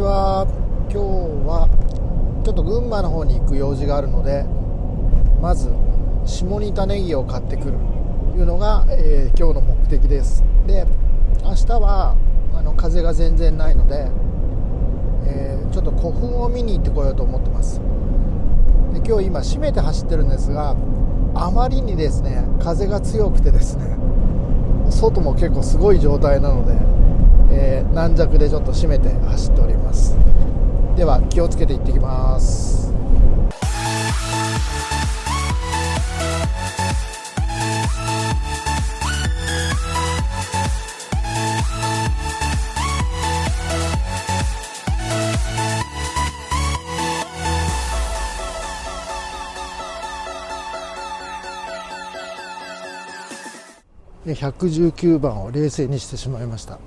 は、今日はちょっと群馬の方に行く用事があるのでまず下仁田ネギを買ってくるというのが、えー、今日の目的です。で明日はあの風が全然ないので、えー、ちょっと古墳を見に行ってこようと思ってます。で今日今閉めて走ってるんですがあまりにですね風が強くてですね外も結構すごい状態なので、えー、軟弱でちょっと閉めて走っております。では気をつけて行ってきます。119番を冷静にしてしまいました。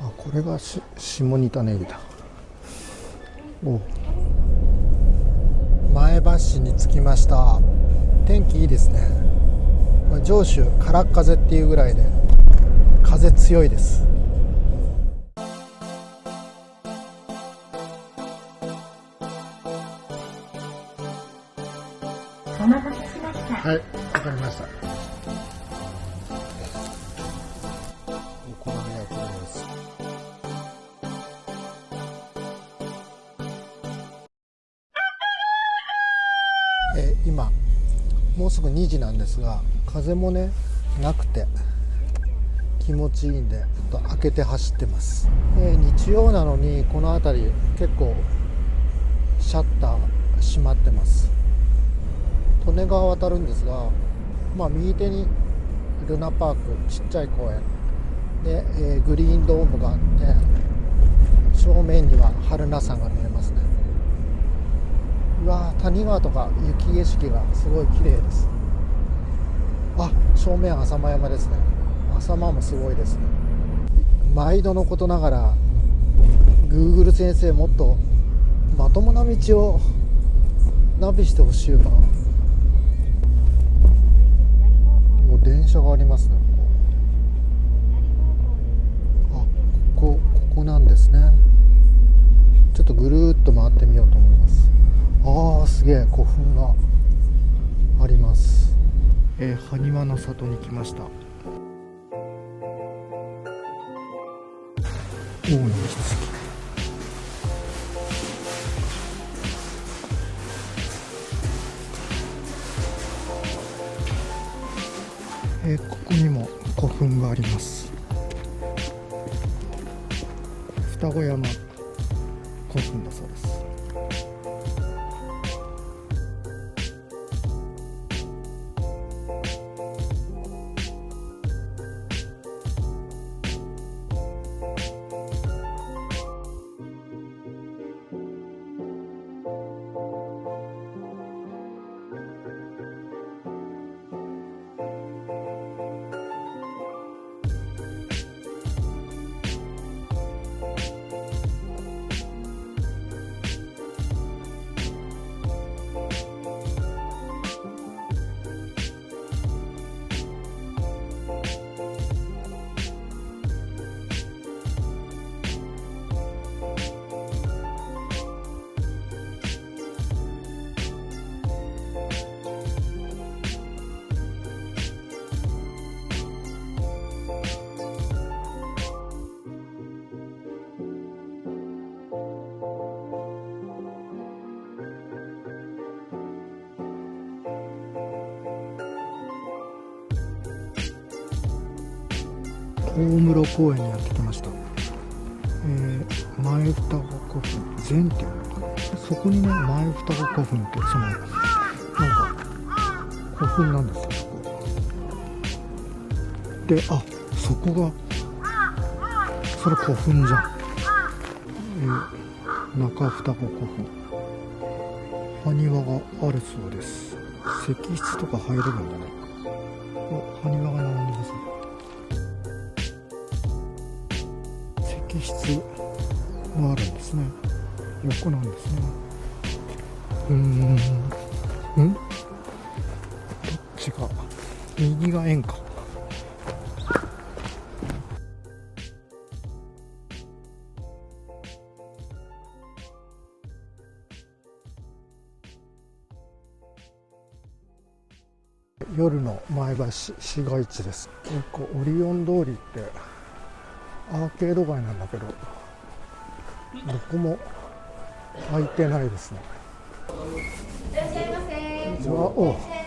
あこれがし下仁田ネギだ。お。前橋市に着きました。天気いいですね。上州空っ風っていうぐらいで風強いです。お待たせしました。はいわかりました今もうすぐ2時なんですが風もねなくて気持ちいいんでちょっと開けて走ってます、え日曜なのにこの辺り結構シャッター閉まってます。利根川渡るんですが、まあ、右手にルナパークちっちゃい公園。で、えー、グリーンドームがあって正面には榛名山が見えますね。うわ谷川とか雪景色がすごい綺麗ですあ正面浅間山ですね。浅間もすごいですね。毎度のことながら Google 先生もっとまともな道をナビしてほしいな。もう電車がありますねあここここなんですねちょっとぐるっと回ってみようと思います古墳があります。えー、埴輪の里に来ました。大野のえー、ここにも古墳があります。双子山古墳だそうです室公園にやってきました、えー、前双子古墳全っていうのかな。そこにね前双子古墳ってそのなんか古墳なんですよそこ。であそこがそれ古墳じゃん、えー、中双子古墳。埴輪があるそうです。石室とか入れるんじゃないか。埴輪室があるんですね。横なんですね。うん。うん。どっちが？右が円か。夜の前橋市街地です。結構オリオン通りってアーケード街なんだけどどこも開いてないですね。いらっしゃいませ。